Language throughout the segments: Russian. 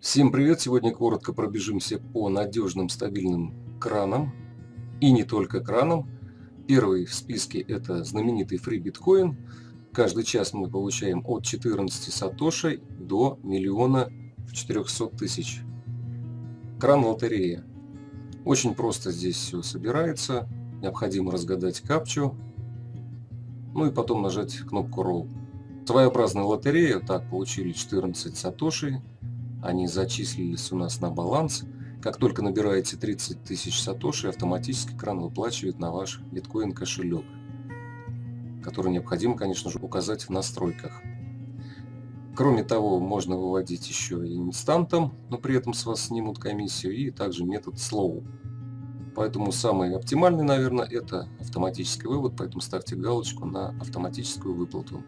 Всем привет! Сегодня коротко пробежимся по надежным стабильным кранам и не только кранам. Первый в списке это знаменитый Free Bitcoin. Каждый час мы получаем от 14 сатошей до миллиона 400 тысяч. Кран лотерея. Очень просто здесь все собирается. Необходимо разгадать капчу. Ну и потом нажать кнопку Roll. Своеобразная лотерея. Так, получили 14 сатошей они зачислились у нас на баланс. Как только набираете 30 тысяч сатоши, автоматически кран выплачивает на ваш биткоин кошелек, который необходимо, конечно же, указать в настройках. Кроме того, можно выводить еще и инстантом, но при этом с вас снимут комиссию, и также метод slow. Поэтому самый оптимальный, наверное, это автоматический вывод, поэтому ставьте галочку на автоматическую выплату.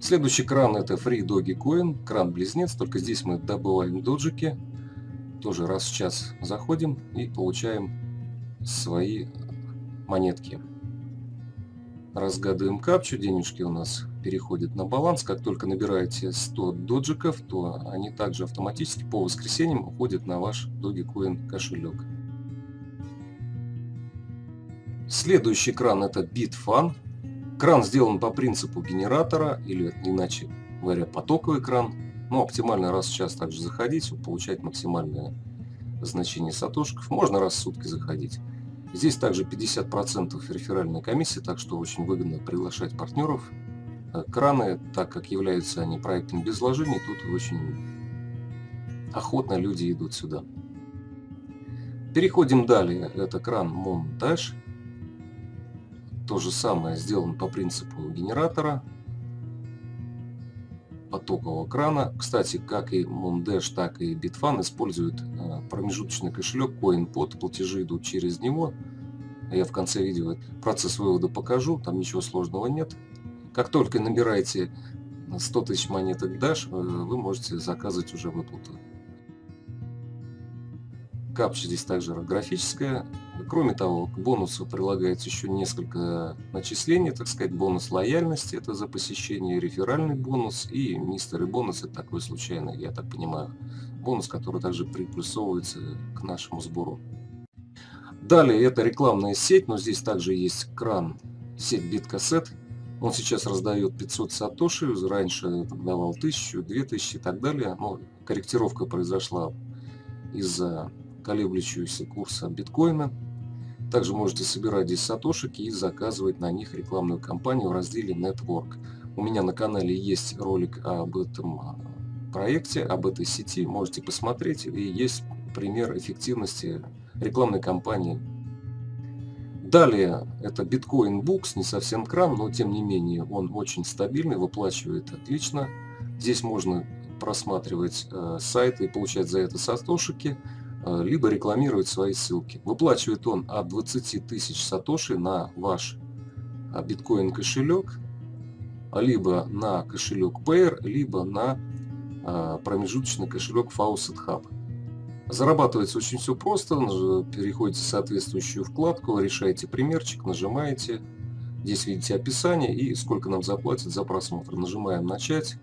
Следующий кран это Free Doggy Coin, кран-близнец, только здесь мы добываем доджики. Тоже раз в час заходим и получаем свои монетки. Разгадываем капчу, денежки у нас переходят на баланс. Как только набираете 100 доджиков, то они также автоматически по воскресеньям уходят на ваш Dogecoin кошелек. Следующий кран это Bitfun. Кран сделан по принципу генератора, или иначе говоря, потоковый кран. Но оптимально раз в час также заходить, получать максимальное значение сатошков. Можно раз в сутки заходить. Здесь также 50% реферальной комиссии, так что очень выгодно приглашать партнеров. Э, краны, так как являются они проектом без вложений, тут очень охотно люди идут сюда. Переходим далее. Это кран Montage. То же самое сделано по принципу генератора потокового крана. Кстати, как и Mondash, так и Bitfan используют э, промежуточный кошелек CoinPod. Платежи идут через него. Я в конце видео процесс вывода покажу. Там ничего сложного нет. Как только набираете 100 тысяч монеток Dash, э, вы можете заказывать уже выплату. Капча здесь также графическая. Кроме того, к бонусу прилагается еще несколько начислений, так сказать, бонус лояльности, это за посещение, реферальный бонус и мистеры бонус, это такой случайный, я так понимаю, бонус, который также приплюсовывается к нашему сбору. Далее это рекламная сеть, но здесь также есть кран, сеть биткассет. Он сейчас раздает 500 сатоши, раньше давал 1000, 2000 и так далее. Но корректировка произошла из-за колеблющегося курса биткоина. Также можете собирать здесь сатошики и заказывать на них рекламную кампанию в разделе Network. У меня на канале есть ролик об этом а, проекте, об этой сети. Можете посмотреть. И есть пример эффективности рекламной кампании. Далее это Bitcoin Books, не совсем кран, но тем не менее он очень стабильный, выплачивает отлично. Здесь можно просматривать э, сайты и получать за это сатошики. Э, либо рекламировать свои ссылки. Выплачивает он от 20 тысяч сатоши на ваш а, биткоин кошелек, либо на кошелек Payer, либо на а, промежуточный кошелек Faucet Hub. Зарабатывается очень все просто, переходите в соответствующую вкладку, решаете примерчик, нажимаете, здесь видите описание и сколько нам заплатят за просмотр. Нажимаем начать,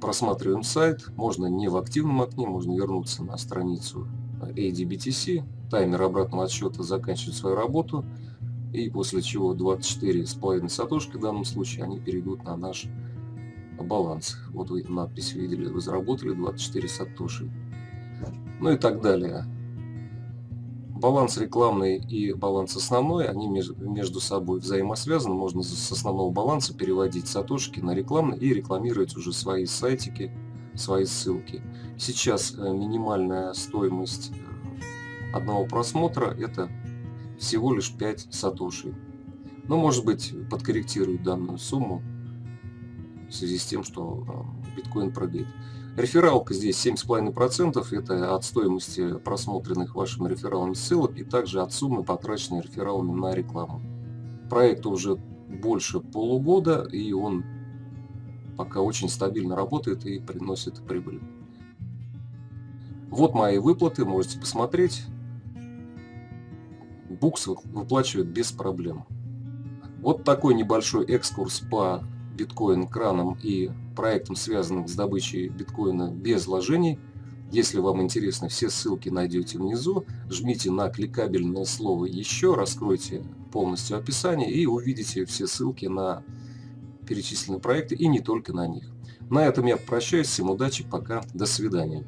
просматриваем сайт, можно не в активном окне, можно вернуться на страницу ADBTC, таймер обратного отсчета заканчивает свою работу, и после чего 24,5 сатошки в данном случае они перейдут на наш баланс. Вот вы надпись видели, вы заработали 24 сатоши. Ну и так далее. Баланс рекламный и баланс основной, они между собой взаимосвязаны. Можно с основного баланса переводить сатошки на рекламный и рекламировать уже свои сайтики, свои ссылки. Сейчас э, минимальная стоимость э, одного просмотра это всего лишь 5 сатоши. Но может быть подкорректируют данную сумму в связи с тем, что э, биткоин прыгает. Рефералка здесь 7,5%, это от стоимости просмотренных вашими рефералами ссылок и также от суммы, потраченной рефералами на рекламу. Проекту уже больше полугода и он пока очень стабильно работает и приносит прибыль. Вот мои выплаты, можете посмотреть. Букс выплачивает без проблем. Вот такой небольшой экскурс по биткоин-кранам и проектам, связанным с добычей биткоина без вложений. Если вам интересно, все ссылки найдете внизу. Жмите на кликабельное слово «Еще», раскройте полностью описание и увидите все ссылки на перечисленные проекты и не только на них. На этом я прощаюсь. Всем удачи, пока, до свидания.